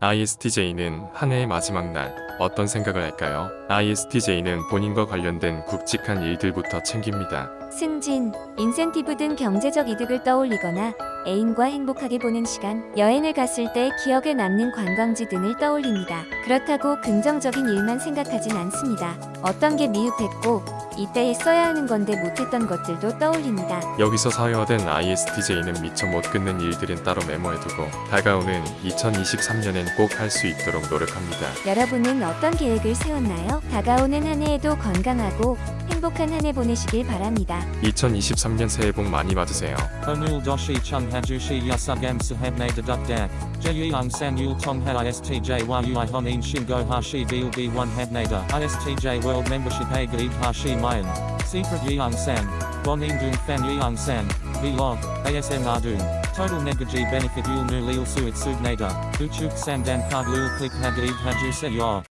ISTJ는 한 해의 마지막 날 어떤 생각을 할까요? ISTJ는 본인과 관련된 굵직한 일들부터 챙깁니다. 승진, 인센티브 등 경제적 이득을 떠올리거나 애인과 행복하게 보낸 시간, 여행을 갔을 때 기억에 남는 관광지 등을 떠올립니다. 그렇다고 긍정적인 일만 생각하진 않습니다. 어떤 게 미흡했고 이때에 써야 하는 건데 못했던 것들도 떠올립니다. 여기서 사회화된 ISTJ는 미처 못 끊는 일들은 따로 메모해두고 다가오는 2023년엔 꼭 할 수 있도록 노력합니다. 여러분은 어떤 계획을 세웠나요? 다가오는 한 해에도 건강하고 행복한 한 해 보내시길 바랍니다. 2023년 새해 복 많이 받으세요. Doshi chung hajushi yasugam sahabne deduk dak. Jeyung san yul tong ha istj yu honin shingo hashi deal b1 habnada. Istj world membership hashi mayan. Secret dung fan yeung san. Vlog. ASM ardun. Total negaji benefit yul nu lil suit sugnada. Uchuk sam dan card lul click hagaib haju se yor.